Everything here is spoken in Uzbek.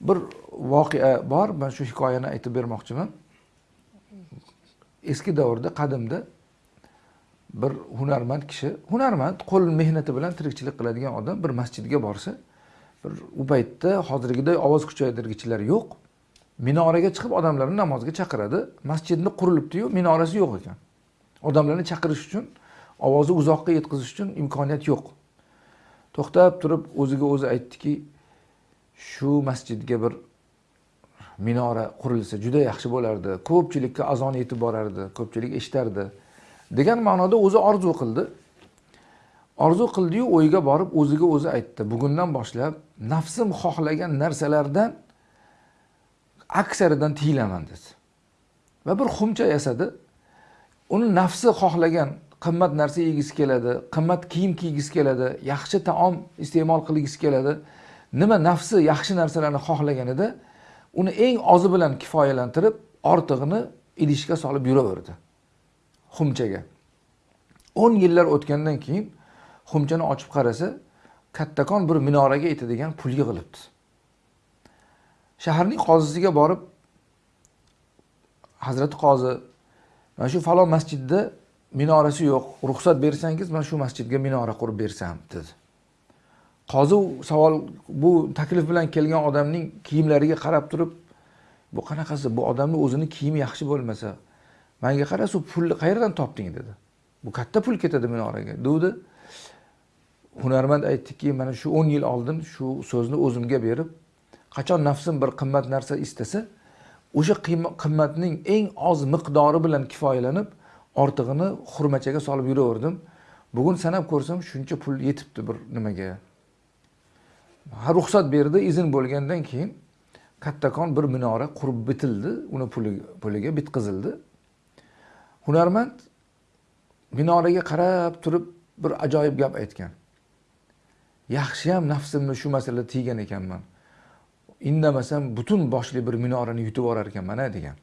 bir voqea bor man shu hikoyani aytib bermoqchiman. Eski davrda qadimda bir hunarmand kishi hunarmand qo'l mehnati bilan tirikchilik qiladigan odam bir masjidga borsa bir u paytda hozirgiday ovoz kuchaytirgichlar yo'q. Minoraga chiqib odamlarni namozga chaqiradi. Masjidni qurilibdiyu minorasi yo'q ekan. Odamlarni chaqirish uchun ovozni uzoqqa yetkazish uchun imkoniyat yo'q. To'xtab turib o'ziga o'zi aytdiki shu masjidga bir minora qurilsa juda yaxshi bo'lardi ko'pchilikka azon yetib borardi ko'pchilik eshitardi degan ma'noda o'zi orzu qildi. Orzu qildiyu o'yga borib o'ziga o'zi aytdi bugundan boshlab nafsim xohlagan narsalardan aksaridan tiyilaman dedi. Va bir xumcha yasadi uni nafsi xohlagan qimmat narsa yegisi keladi qimmat kiyim kiygisi keladi yaxshi taom iste'mol qilgisi keladi. Nima nafsi yaxshi narsalarni xohlaganida uni eng ozi bilan kifoyalantirib ortig'ini idishga solib yuraverdi xumchaga. O'n yillar o'tgandan keyin xumchani ochib qarasa kattakon bir minoraga yetadigan pul yig'ilibdi. Shaharning qozisiga borib hazrati qozi mana shu falon masjidda minorasi yo'q. Ruxsat bersangiz man shu masjidga minora qurib bersam dedi. Qozi savol bu taklif bilan kelgan odamning kiyimlariga qarab turib bu qanaqasi? Bu odamni o'zini kiyimi yaxshi bo'lmasa manga qara shu pulni qayerdan topding? dedi. Bu katta pul ketadi minoraga degdi hunarmand aytdiki mana shu o'n yil oldin shu so'zni o'zimga berib qachon nafsim bir qimmat narsa istasa o'sha qimmatning eng oz miqdori bilan kifoyalanib ortig'ini xurmachaga solib yuraverdim. Bugun sanab ko'rsam shuncha pul yetibdi bir nimaga. Ruxsat berdi izn bo'lgandan keyin kattakon bir minora qurib bitildi uni puliga bitqizildi. Hunarmand minoraga qarab turib bir ajoyib gap aytgan. Yaxshiyam nafsimni shu masalada tiygan ekanman. Indamasam butun boshli bir minorani yutib yuborar ekanman a degan.